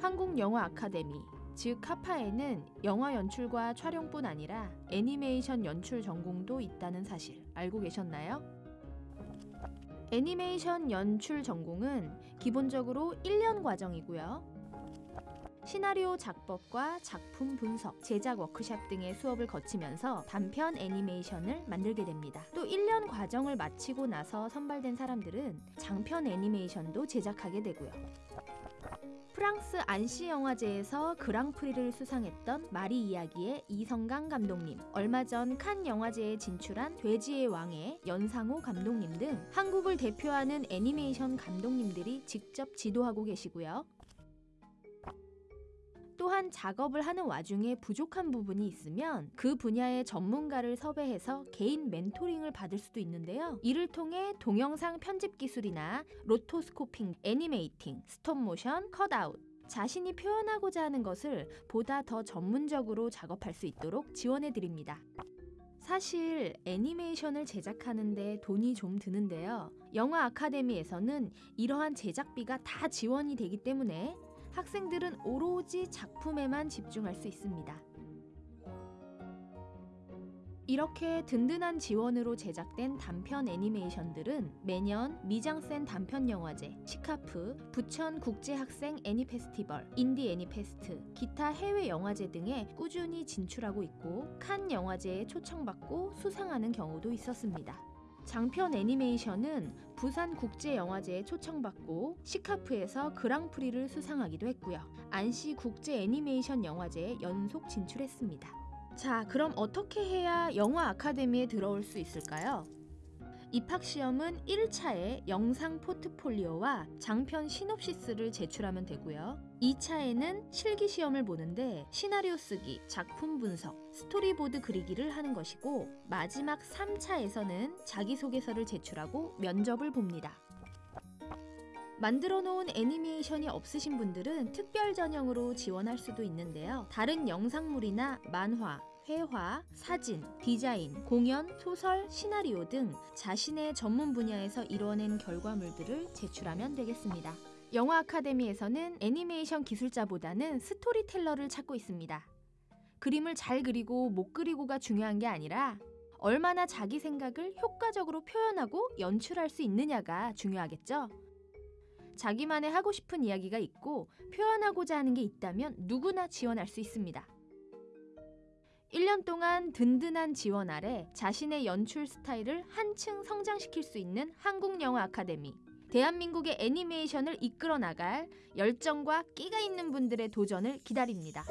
한국영화 아카데미 즉 카파에는 영화 연출과 촬영뿐 아니라 애니메이션 연출 전공도 있다는 사실 알고 계셨나요? 애니메이션 연출 전공은 기본적으로 1년 과정이고요. 시나리오 작법과 작품 분석, 제작 워크샵 등의 수업을 거치면서 단편 애니메이션을 만들게 됩니다. 또 1년 과정을 마치고 나서 선발된 사람들은 장편 애니메이션도 제작하게 되고요. 프랑스 안시 영화제에서 그랑프리를 수상했던 마리 이야기의 이성강 감독님, 얼마 전 칸 영화제에 진출한 돼지의 왕의 연상호 감독님 등 한국을 대표하는 애니메이션 감독님들이 직접 지도하고 계시고요. 또한 작업을 하는 와중에 부족한 부분이 있으면 그 분야의 전문가를 섭외해서 개인 멘토링을 받을 수도 있는데요. 이를 통해 동영상 편집 기술이나 rotoscoping, animating, 스톱모션, cutout, 자신이 표현하고자 하는 것을 보다 더 전문적으로 작업할 수 있도록 지원해 드립니다. 사실 애니메이션을 제작하는데 돈이 좀 드는데요. 영화 아카데미에서는 이러한 제작비가 다 지원이 되기 때문에 학생들은 오로지 작품에만 집중할 수 있습니다. 이렇게 든든한 지원으로 제작된 단편 애니메이션들은 매년 미장센 단편 영화제, 시카프, 부천 국제학생 애니페스티벌, 인디 애니페스트, 기타 해외 영화제 등에 꾸준히 진출하고 있고 칸 영화제에 초청받고 수상하는 경우도 있었습니다. 장편 애니메이션은 부산 국제영화제에 초청받고 시카프에서 그랑프리를 수상하기도 했고요. 안시 국제 애니메이션 영화제에 연속 진출했습니다. 자, 그럼 어떻게 해야 영화 아카데미에 들어올 수 있을까요? 입학 시험은 1차에 영상 포트폴리오와 장편 시놉시스를 제출하면 되고요. 2차에는 실기 시험을 보는데 시나리오 쓰기, 작품 분석, 스토리보드 그리기를 하는 것이고 마지막 3차에서는 자기소개서를 제출하고 면접을 봅니다. 만들어 놓은 애니메이션이 없으신 분들은 특별 전형으로 지원할 수도 있는데요. 다른 영상물이나 만화, 회화, 사진, 디자인, 공연, 소설, 시나리오 등 자신의 전문 분야에서 이루어낸 결과물들을 제출하면 되겠습니다. 영화 아카데미에서는 애니메이션 기술자보다는 스토리텔러를 찾고 있습니다. 그림을 잘 그리고 못 그리고가 중요한 게 아니라 얼마나 자기 생각을 효과적으로 표현하고 연출할 수 있느냐가 중요하겠죠? 자기만의 하고 싶은 이야기가 있고 표현하고자 하는 게 있다면 누구나 지원할 수 있습니다. 1년 동안 든든한 지원 아래 자신의 연출 스타일을 한층 성장시킬 수 있는 한국영화 아카데미. 대한민국의 애니메이션을 이끌어 나갈 열정과 끼가 있는 분들의 도전을 기다립니다.